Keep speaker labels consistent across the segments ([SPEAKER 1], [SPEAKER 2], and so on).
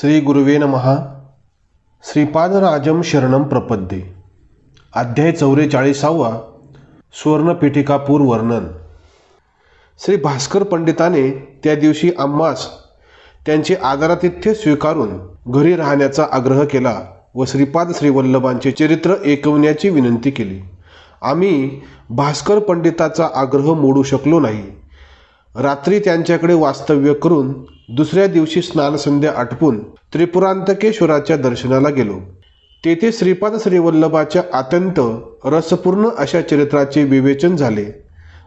[SPEAKER 1] श्री गुरुवे नमहा श्रीपादराजम शरणम प्रपद्ये. अध्याय चौवेचाळीसावा सुवर्णपीठिकापूर वर्णन. श्री भास्कर पंडिताने त्या दिवशी आम्हास त्यांचे आदरातिथ्य स्वीकारून घरी राहण्याचा आग्रह केला व श्रीपाद श्रीवल्लभांचे चरित्र ऐकवण्याची विनंती केली. आम्ही भास्कर पंडिताचा आग्रह मोडू शकलो नाही. रात्री त्यांच्याकडे वास्तव्य करून दुसऱ्या दिवशी स्नानसंध्या आटपून त्रिपुरांतकेश्वराच्या दर्शनाला गेलो. तेथे श्रीपाद श्रीवल्लभाच्या अत्यंत रसपूर्ण अशा चरित्राचे विवेचन झाले.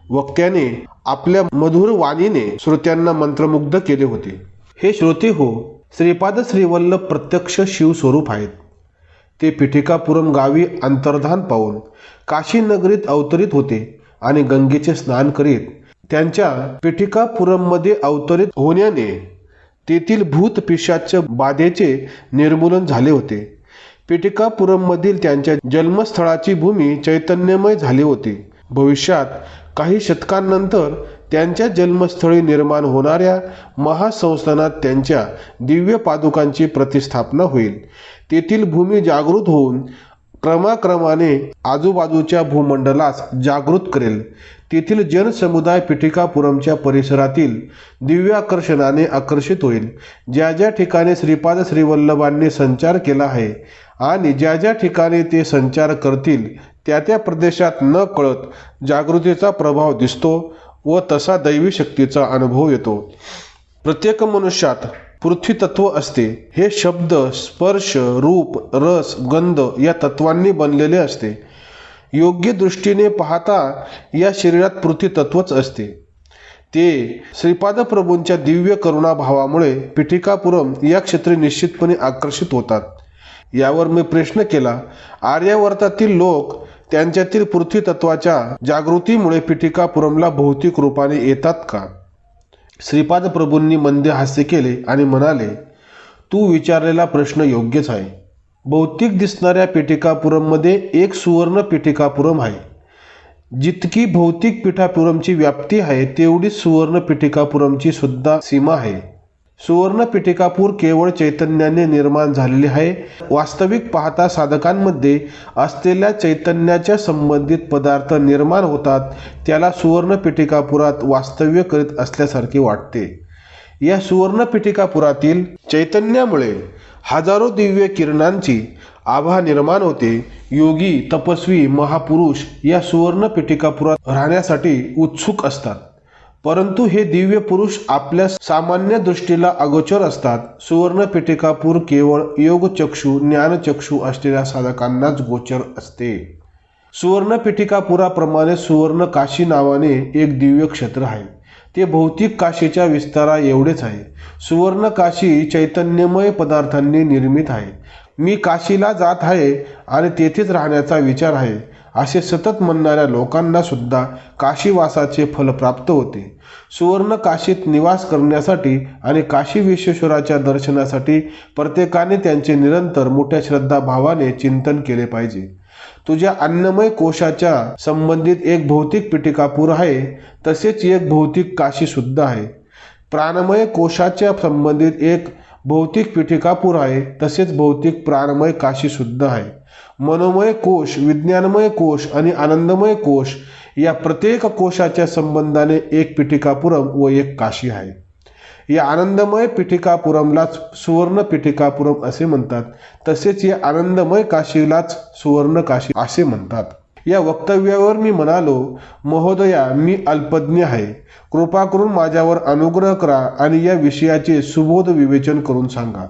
[SPEAKER 1] वक्त्याने आपल्या मधुर वाणीने श्रोत्यांना मंत्रमुग्ध केले होते. हे श्रोते हो श्रीपाद श्रीवल्लभ प्रत्यक्ष शिवस्वरूप आहेत. ते पिठिकापुरम गावी अंतर्धान पाहून काशीनगरीत अवतरित होते आणि गंगेचे स्नान करीत त्यांच्या पेठिकापुरममध्ये अवतरित होण्याने तेथील भूत पिशाच बाधेचे निर्मूलन झाले होते. पिटिकापुरममधील त्यांच्या जन्मस्थळाची भूमी चैतन्यमय झाली होती. भविष्यात काही शतकांनंतर त्यांच्या जन्मस्थळी निर्माण होणाऱ्या महासंस्थानात त्यांच्या दिव्य पादुकांची प्रतिस्थापना होईल. तेथील भूमी जागृत होऊन क्रमाक्रमाने आजूबाजूच्या भूमंडलास जागृत करेल. तेथील जनसमुदाय पिठिकापुरमच्या परिसरातील दिव्याकर्षणाने आकर्षित होईल. ज्या ज्या ठिकाणी श्रीपाद श्रीवल्लभांनी संचार केला आहे आणि ज्या ज्या ठिकाणी ते संचार करतील त्या त्या प्रदेशात न कळत जागृतीचा प्रभाव दिसतो व तसा दैवी शक्तीचा अनुभव येतो. प्रत्येक मनुष्यात पृथ्वीतत्व असते. हे शब्द स्पर्श रूप रस गंध या तत्वांनी बनलेले असते. योग्य दृष्टीने पाहता या शरीरात पृथ्वी तत्वच असते. ते श्रीपाद प्रभूंच्या दिव्य करुणाभावामुळे पिठिकापुरम या क्षेत्री निश्चितपणे आकर्षित होतात. यावर मी प्रश्न केला आर्यावर्तातील लोक त्यांच्यातील पृथ्वी तत्वाच्या जागृतीमुळे पिठिकापुरमला भौतिक रूपाने येतात का? श्रीपाद प्रभूंनी मंदे हास्य केले आणि म्हणाले तू विचारलेला प्रश्न योग्यच आहे. भौतिक दिसणाऱ्या पीठिकापुरममध्ये एक सुवर्ण पीठिकापुरम आहे. जितकी भौतिक पिठापुरमची व्याप्ती आहे तेवढीच सुवर्ण पिठिकापुरमची सुद्धा सीमा आहे. सुवर्ण पिठिकापूर केवळ चैतन्याने निर्माण झालेले आहे. वास्तविक पाहता साधकांमध्ये असलेल्या चैतन्याच्या संबंधित पदार्थ निर्माण होतात त्याला सुवर्ण पिठिकापुरात वास्तव्य करीत असल्यासारखे वाटते. या सुवर्ण पिठिकापुरातील चैतन्यामुळे हजारो दिव्य किरणांची आभा निर्माण होते. योगी तपस्वी महापुरुष या सुवर्ण पेटिकापुरात राहण्यासाठी उत्सुक असतात. परंतु हे दिव्य पुरुष आपल्या सामान्य दृष्टीला अगोचर असतात. सुवर्ण पेटिकापूर केवळ योगचक्षू ज्ञानचक्षू असलेल्या साधकांनाच गोचर असते. सुवर्ण पेटिकापुराप्रमाणे सुवर्ण काशी नावाने एक दिव्य क्षेत्र आहे. ते भौतिक काशीच्या विस्तारा एवढेच आहे. सुवर्ण काशी चैतन्यमय पदार्थांनी निर्मित आहे. मी काशीला जात आहे आणि तेथेच राहण्याचा विचार आहे असे सतत म्हणणाऱ्या लोकांना सुद्धा काशीवासाचे फल प्राप्त होते. सुवर्ण काशीत निवास करण्यासाठी आणि काशी विश्वेश्वराच्या दर्शनासाठी प्रत्येकाने त्यांचे निरंतर मोठ्या श्रद्धाभावाने चिंतन केले पाहिजे. तुझ्या अन्नमय कोशाच्या संबंधित एक भौतिक पिटिकापूर आहे तसेच एक भौतिक काशी सुद्धा आहे. प्राणमय कोशाच्या संबंधित एक भौतिक पिठिकापूर आहे तसेच भौतिक प्राणमय काशी सुद्धा आहे. मनोमय कोश विज्ञानमय कोश आणि आनंदमय कोश या प्रत्येक कोशाच्या संबंधाने एक पिठिकापुरम व एक काशी आहे. या आनंदमय पिठिकापुरमलाच सुवर्ण पिठिकापुरम असे म्हणतात. तसेच या आनंदमय काशीलाच सुवर्ण काशी असे म्हणतात. या वक्तव्यावर मी म्हणालो महोदया मी अल्पज्ञ आहे. कृपा करून माझ्यावर अनुग्रह करा आणि या विषयाचे सुबोध विवेचन करून सांगा.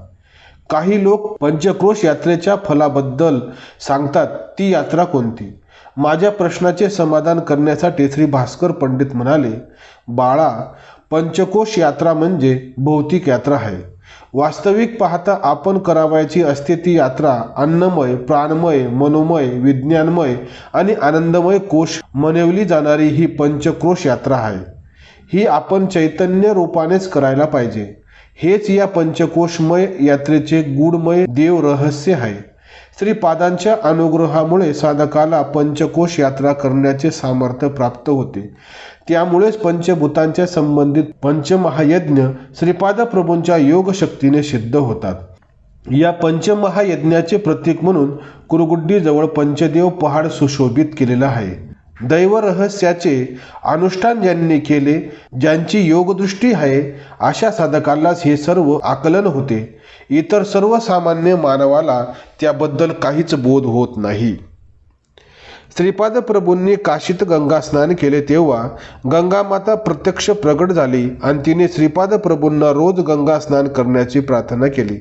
[SPEAKER 1] काही लोक पंचक्रोश यात्रेच्या फलाबद्दल सांगतात ती यात्रा कोणती? माझ्या प्रश्नाचे समाधान करण्यासाठी श्री भास्कर पंडित म्हणाले बाळा पंचकोश यात्रा म्हणजे भौतिक यात्रा आहे. वास्तविक पाहता आपण करावयाची असते ती यात्रा अन्नमय प्राणमय मनोमय विज्ञानमय आणि आनंदमय कोश मनवली जाणारी ही पंचक्रोश यात्रा आहे. ही आपण चैतन्य रूपानेच करायला पाहिजे. हेच या पंचकोशमय यात्रेचे गुडमय देव रहस्य आहे. श्रीपादांच्या अनुग्रहामुळे साधकाला पंचकोश यात्रा करण्याचे सामर्थ्य प्राप्त होते. त्यामुळेच पंचभूतांच्या संबंधित पंचमहायज्ञ श्रीपाद प्रभूंच्या योग शक्तीने सिद्ध होतात. या पंचमहायज्ञाचे प्रतीक म्हणून कुरुगुड्डीजवळ पंचदेव पहाड सुशोभित केलेला आहे. दैव रहस्याचे अनुष्ठान ज्यांनी केले ज्यांची योगदृष्टी आहे अशा साधकालाच हे सर्व आकलन होते. इतर सर्वसामान्य मानवाला त्याबद्दल काहीच बोध होत नाही. श्रीपाद प्रभूंनी काशीत गंगा स्नान केले तेव्हा गंगा माता प्रत्यक्ष प्रगट झाली आणि तिने श्रीपाद प्रभूंना रोज गंगा स्नान करण्याची प्रार्थना केली.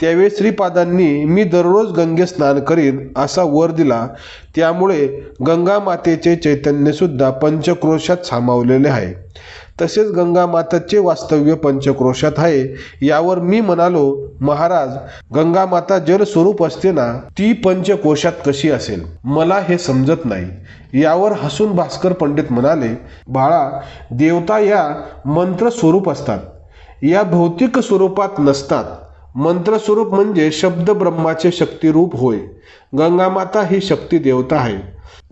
[SPEAKER 1] त्यावेळी श्रीपादांनी मी दररोज गंगे स्नान करीन असा वर दिला. त्यामुळे गंगा मातेचे चैतन्य सुद्धा पंचक्रोशात सामावलेले आहे. तसेच गंगामाताचे वास्तव्य पंचक्रोशात आहे. यावर मी म्हणालो महाराज गंगा माता जल स्वरूप असते ना ती पंचकोशात कशी असेल? मला हे समजत नाही. यावर हसून भास्कर पंडित म्हणाले बाळा देवता या मंत्र स्वरूप असतात. या भौतिक स्वरूपात नसतात. मंत्र स्वरूप म्हणजे शब्द ब्रह्माचे शक्तिरूप होय. गंगा माता ही शक्ती देवता आहे.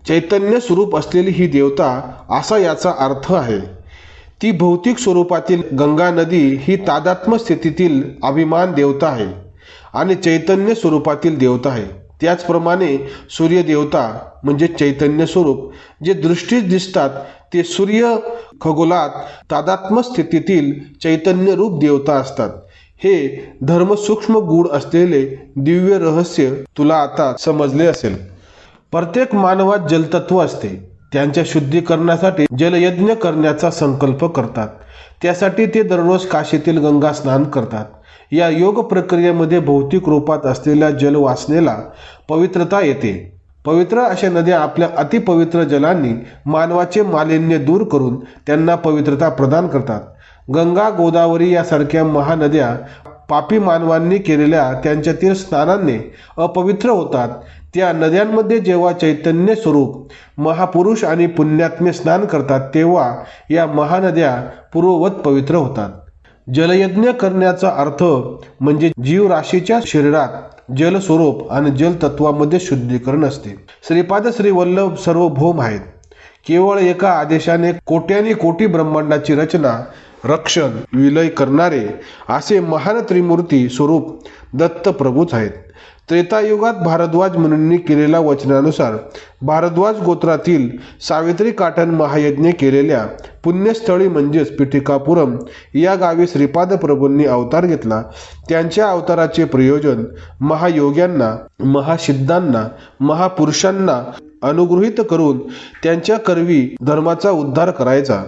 [SPEAKER 1] चैतन्य स्वरूप असलेली ही देवता असा याचा अर्थ आहे. ती भौतिक स्वरूपातील गंगा नदी ही तादात्म स्थितीतील अभिमान देवता आहे आणि चैतन्य स्वरूपातील देवता आहे. त्याचप्रमाणे सूर्यदेवता म्हणजे चैतन्य स्वरूप जे दृष्टीस दिसतात ते सूर्य खगोलात तादात्म स्थितीतील चैतन्य रूप देवता असतात. हे धर्म सूक्ष्म गूढ असलेले दिव्य रहस्य तुला आता समजले असेल. प्रत्येक मानवात जलतत्व असते. त्यांच्या शुद्धीकरणासाठी जलयज्ञ करण्याचा संकल्प करतात. त्यासाठी ते दररोज काशीतील गंगा स्नान करतात. या योग प्रक्रियेमध्ये भौतिक रूपात असलेल्या जलवासनेला पवित्रता येते. पवित्र अशा नद्या आपल्या अतिपवित्र जलांनी मानवाचे मालिन्य दूर करून त्यांना पवित्रता प्रदान करतात. गंगा गोदावरी यासारख्या महानद्या पापी मानवांनी केलेल्या त्यांच्यातील स्नानांनी अपवित्र होतात. त्या नद्यांमध्ये जेव्हा चैतन्य स्वरूप महापुरुष आणि पुण्यात्मे स्नान करतात तेव्हा या महानद्या पूर्ववत पवित्र होतात. जलयज्ञ करण्याचा अर्थ म्हणजे जीवराशीच्या शरीरात जलस्वरूप आणि जलतत्वामध्ये शुद्धीकरण असते. श्रीपाद श्री वल्लभ सर्वभौम आहेत. केवळ एका आदेशाने कोट्यानी कोटी ब्रह्मांडाची रचना रक्षण विलय करणारे असे महान त्रिमूर्ती स्वरूप दत्त प्रभूच आहेत. त्रेतायुगात भारद्वाज मुनींनी केलेल्या वचनानुसार भारद्वाज गोत्रातील सावित्री काटन महायज्ञ केलेल्या पुण्यस्थळी म्हणजेच पिठिकापुरम या गावी श्रीपाद प्रभूंनी अवतार घेतला. त्यांच्या अवताराचे प्रयोजन महायोग्यांना महासिद्धांना महापुरुषांना अनुगृहित करून त्यांच्या करवी धर्माचा उद्धार करायचा.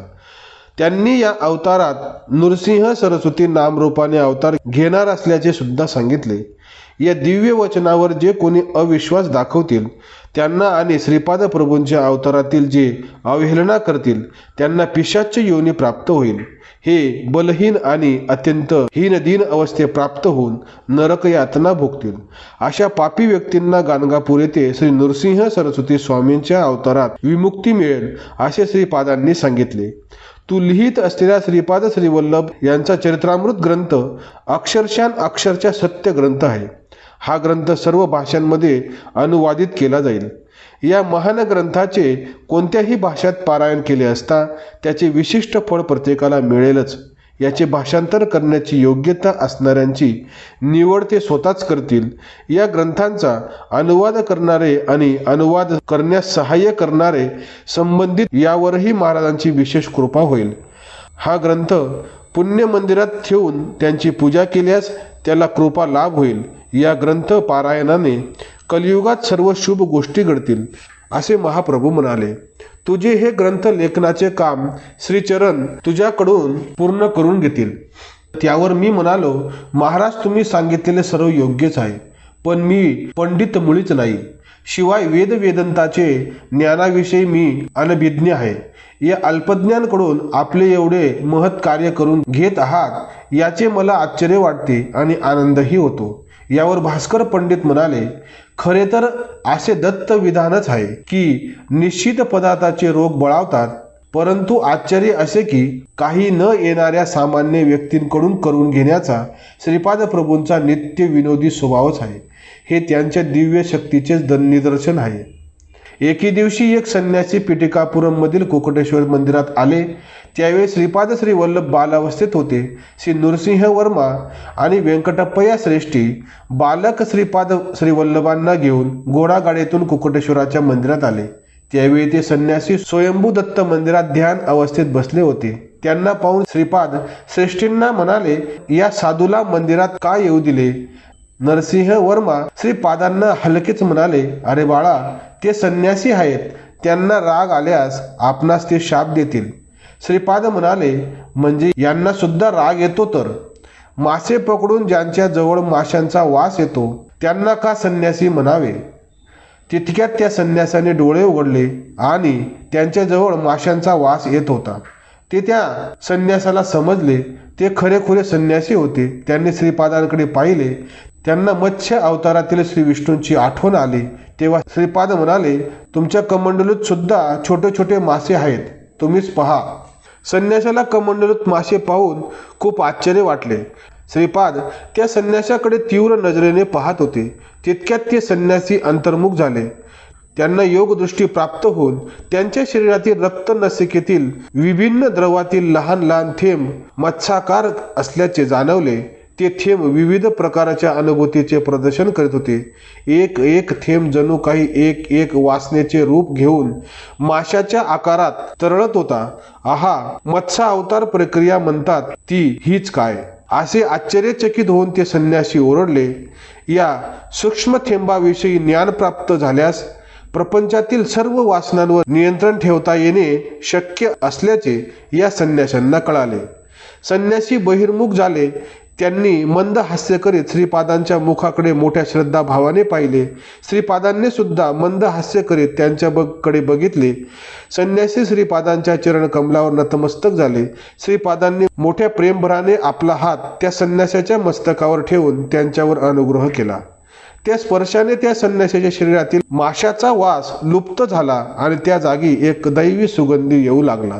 [SPEAKER 1] त्यांनी या अवतारात नृसिंह सरस्वती नामरूपाने अवतार घेणार असल्याचे सुद्धा सांगितले. या दिव्य वचनावर जे कोणी अविश्वास दाखवतील त्यांना आणि श्रीपाद प्रभूंच्या अवतारातील जे अवहेलना करतील त्यांना पिशाच्च योनी प्राप्त होईल. हे बलहीन आणि अत्यंत हीनदीन अवस्थे प्राप्त होऊन नरक यातना भोगतील. अशा पापी व्यक्तींना गाणगापूर येथे श्री नृसिंह सरस्वती स्वामींच्या अवतारात विमुक्ती मिळेल असे श्रीपादांनी सांगितले. तू लिहित असलेला श्रीपाद श्रीवल्लभ यांचा चरित्रामृत ग्रंथ अक्षरशान अक्षरच्या सत्य ग्रंथ आहे. हा ग्रंथ सर्व भाषांमध्ये अनुवादित केला जाईल. या महान ग्रंथाचे कोणत्याही भाषेत पारायण केले असता त्याचे विशिष्ट फळ प्रत्येकाला मिळेलच. याचे भाषांतर करण्याची योग्यता असणाऱ्यांची निवड ते स्वतःच करतील. या ग्रंथांचा अनुवाद करणारे आणि अनुवाद करण्यास सहाय्य करणारे संबंधित यावरही महाराजांची विशेष कृपा होईल. हा ग्रंथ पुण्य मंदिरात ठेवून त्यांची पूजा केल्यास त्याला कृपा लाभ होईल. या ग्रंथ पारायणाने कलियुगात सर्व शुभ गोष्टी घडतील असे महाप्रभू म्हणाले. तुझे हे ग्रंथ लेखनाचे काम श्रीचरण तुझ्याकडून पूर्ण करून घेतील. त्यावर मी म्हणालो महाराज तुम्ही सांगितलेले सर्व योग्यच आहे पण मी पंडित मुळीच नाही. शिवाय वेद वेदंताचे ज्ञानाविषयी मी अनभिज्ञ आहे. या अल्पज्ञांकडून आपले एवढे महत् कार्य करून घेत आहात याचे मला आश्चर्य वाटते आणि आनंदही होतो. यावर भास्कर पंडित म्हणाले खरे तर असे दत्त विधानच आहे की निश्चित पदार्थाचे रोग बळावतात परंतु आश्चर्य असे की काही न येणाऱ्या सामान्य व्यक्तींकडून करून घेण्याचा श्रीपाद प्रभूंचा नित्य विनोदी स्वभावच आहे. हे त्यांच्या दिव्य शक्तीचे निदर्शन आहे. एके दिवशी एक संन्यासी पिटिकापुरममधील कोकटेश्वर मंदिरात आले. त्यावेळी श्रीपाद श्री वल्लभ बालावस्थेत होते. श्री नृसिंह वर्मा आणि व्यंकटप्पया श्रेष्ठी बालक श्रीपाद श्री वल्लभांना घेऊन घोडागाडीतून कुकुटेश्वराच्या मंदिरात आले. त्यावेळी ते संन्यासी स्वयंभू दत्त मंदिरात ध्यान अवस्थेत बसले होते. त्यांना पाहून श्रीपाद श्रेष्ठींना म्हणाले या साधूला मंदिरात का येऊ दिले? नरसिंह वर्मा श्रीपादांना हलकेच म्हणाले अरे बाळा ते संन्यासी आहेत. त्यांना राग आल्यास आपणास ते शाप देतील. श्रीपाद म्हणाले म्हणजे यांना सुद्धा राग येतो तर? मासे पकडून ज्यांच्या जवळ माशांचा वास येतो त्यांना का संन्यासी म्हणावे? तितक्यात त्या संन्यासाने डोळे उघडले आणि त्यांच्याजवळ माशांचा वास येत होता. ते त्या संन्यासाला समजले. ते खरेखुरे संन्यासी होते. त्यांनी श्रीपादांकडे पाहिले. त्यांना मत्स्य अवतारातील श्री विष्णूंची आठवण आली. तेव्हा श्रीपाद म्हणाले तुमच्या कमंडलूत सुद्धा छोटे छोटे मासे आहेत. तुम्हीच पहा. संन्यासाला कमंडलूत मासे पाहून खूप आश्चर्य वाटले. श्रीपाद त्या संन्यासाकडे तीव्र नजरेने पाहत होते. तितक्यात ते संन्यासी अंतर्मुख झाले. त्यांना योगदृष्टी प्राप्त होऊन त्यांच्या शरीरातील रक्त नसिकेतील विभिन्न द्रवातील लहान लहान थेंब मत्साकार असल्याचे जाणवले. ते थेंब विविध प्रकारच्या अनुभूतीचे प्रदर्शन करीत होते. एक एक थेंब जणू काही एक एक वासनेचे रूप घेऊन माशाच्या आकारात तरळत होता. आहा मत्सा अवतार प्रक्रिया म्हणतात ती हीच काय? असे आश्चर्यचकित होऊन ते संन्यासी ओरडले. या सूक्ष्म थेंबाविषयी ज्ञान प्राप्त झाल्यास प्रपंचातील सर्व वासनांवर नियंत्रण ठेवता येणे शक्य असल्याचे या संन्याशांना कळाले. संन्यासी बहिर्मुख झाले. त्यांनी मंद हास्य करीत श्रीपादांच्या मुखाकडे मोठ्या श्रद्धाभावाने पाहिले. श्रीपादांनी सुद्धा मंद हास्य करीत त्यांच्या बगकडे बघितले. संन्यासी श्रीपादांच्या चरण कमलावर नतमस्तक झाले. श्रीपादांनी मोठ्या प्रेमभराने आपला हात त्या संन्यासाच्या मस्तकावर ठेवून त्यांच्यावर अनुग्रह केला. त्या स्पर्शाने त्या संन्यासाच्या शरीरातील माशाचा वास लुप्त झाला आणि त्या जागी एक दैवी सुगंधी येऊ लागला.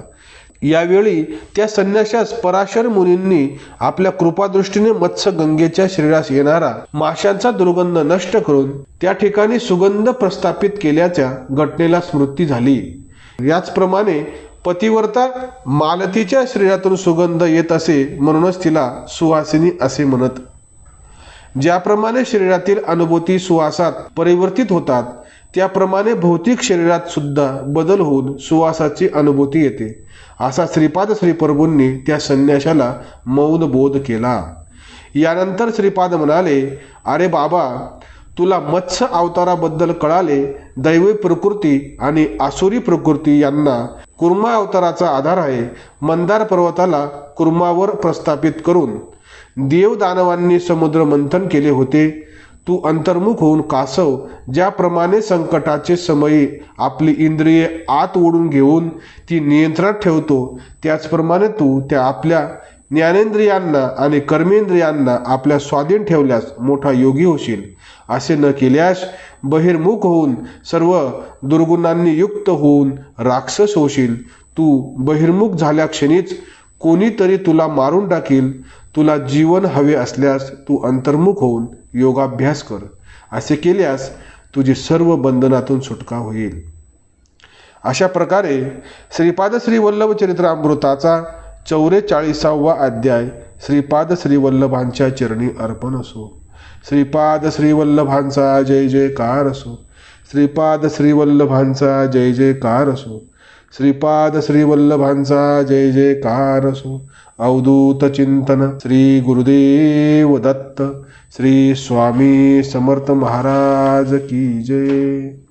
[SPEAKER 1] यावेळी त्या संन्याशास पराशर मुनींनी आपल्या कृपादृष्टीने मत्स्य गंगेच्या शरीरास येणारा माशांचा दुर्गंध नष्ट करून त्या ठिकाणी सुगंध प्रस्थापित केल्याच्या घटनेला स्मृती झाली. याचप्रमाणे पतिवर्ता मालतीच्या शरीरातून सुगंध येत असे म्हणूनच तिला सुवासिनी असे म्हणत. ज्याप्रमाणे शरीरातील अनुभूती सुवासात परिवर्तित होतात त्याप्रमाणे भौतिक शरीरात सुद्धा बदल होऊन सुवासाची अनुभूती येते. असा श्रीपाद श्रीप्रभूंनी त्या संन्याशाला मौन बोध केला. यानंतर श्रीपाद म्हणाले अरे बाबा तुला मत्स्य अवताराबद्दल कळाले दैवी प्रकृती आणि आसुरी प्रकृती यांना कुर्मा अवताराचा आधार आहे. मंदार पर्वताला कुर्मावर प्रस्थापित करून देवदानवांनी समुद्र मंथन केले होते. तू अंतर्मुख होऊन कासव ज्याप्रमाणे संकटाचे समयी आपली इंद्रिये आत ओढून घेऊन ती नियंत्रणात ठेवतो त्याचप्रमाणे तू त्या आपल्या ज्ञानेंद्रियांना आणि कर्मेंद्रियांना आपल्या स्वाधीन ठेवल्यास मोठा योगी होशील. असे न केल्यास बहिर्मुख होऊन सर्व दुर्गुणांनी युक्त होऊन राक्षस होशील. तू बहिर्मुख झाल्या क्षणीच कोणीतरी तुला मारून टाकील तुला जीवन हवे असल्यास तू अंतर्मुख होऊन योगाभ्यास कर. असे केल्यास तुझी सर्व बंधनातून सुटका होईल. अशा प्रकारे श्रीपाद श्री वल्लभ चरित्रामृताचा चौवेचाळीसावा अध्याय श्रीपाद श्रीवल्लभांच्या चरणी अर्पण असो. श्रीपाद श्रीवल्लभांचा जय जयकार असो. श्रीपाद श्रीवल्लभांचा जय जयकार असो. श्रीपाद श्रीवल्लभांचा जय जयकार असो. अवधूत चिंतन श्री गुरुदेव दत्त श्री स्वामी समर्थ महाराज की जय.